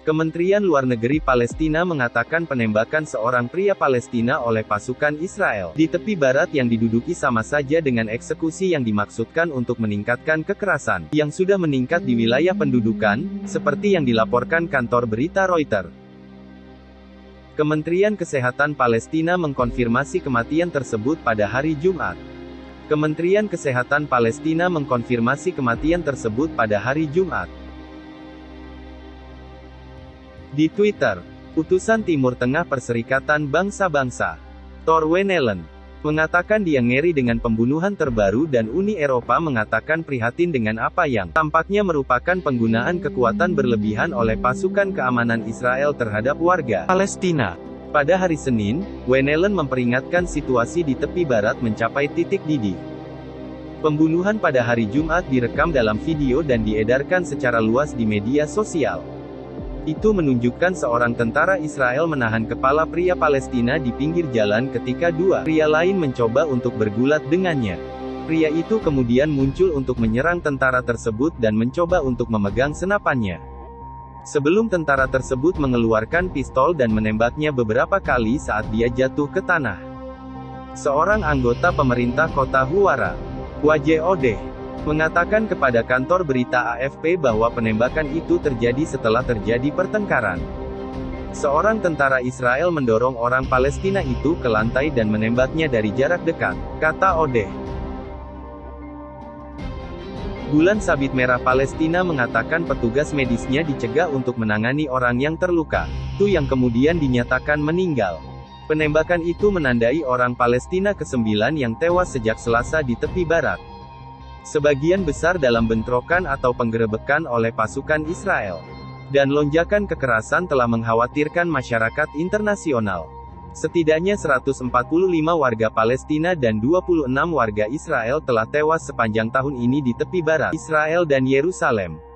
Kementerian Luar Negeri Palestina mengatakan penembakan seorang pria Palestina oleh pasukan Israel di tepi barat yang diduduki sama saja dengan eksekusi yang dimaksudkan untuk meningkatkan kekerasan yang sudah meningkat di wilayah pendudukan, seperti yang dilaporkan kantor berita Reuters. Kementerian Kesehatan Palestina mengkonfirmasi kematian tersebut pada hari Jumat. Kementerian Kesehatan Palestina mengkonfirmasi kematian tersebut pada hari Jumat. Di Twitter, utusan Timur Tengah Perserikatan Bangsa-Bangsa, Thor Wenelen, mengatakan dia ngeri dengan pembunuhan terbaru dan Uni Eropa mengatakan prihatin dengan apa yang tampaknya merupakan penggunaan kekuatan berlebihan oleh pasukan keamanan Israel terhadap warga Palestina. Pada hari Senin, Wenelen memperingatkan situasi di tepi barat mencapai titik didih. Pembunuhan pada hari Jumat direkam dalam video dan diedarkan secara luas di media sosial. Itu menunjukkan seorang tentara Israel menahan kepala pria Palestina di pinggir jalan ketika dua pria lain mencoba untuk bergulat dengannya. Pria itu kemudian muncul untuk menyerang tentara tersebut dan mencoba untuk memegang senapannya. Sebelum tentara tersebut mengeluarkan pistol dan menembaknya beberapa kali saat dia jatuh ke tanah. Seorang anggota pemerintah kota Huwara, Waje Odeh, mengatakan kepada kantor berita AFP bahwa penembakan itu terjadi setelah terjadi pertengkaran. Seorang tentara Israel mendorong orang Palestina itu ke lantai dan menembaknya dari jarak dekat, kata Odeh. Bulan Sabit Merah Palestina mengatakan petugas medisnya dicegah untuk menangani orang yang terluka, itu yang kemudian dinyatakan meninggal. Penembakan itu menandai orang Palestina ke-9 yang tewas sejak Selasa di tepi barat. Sebagian besar dalam bentrokan atau penggerebekan oleh pasukan Israel. Dan lonjakan kekerasan telah mengkhawatirkan masyarakat internasional. Setidaknya 145 warga Palestina dan 26 warga Israel telah tewas sepanjang tahun ini di tepi barat Israel dan Yerusalem.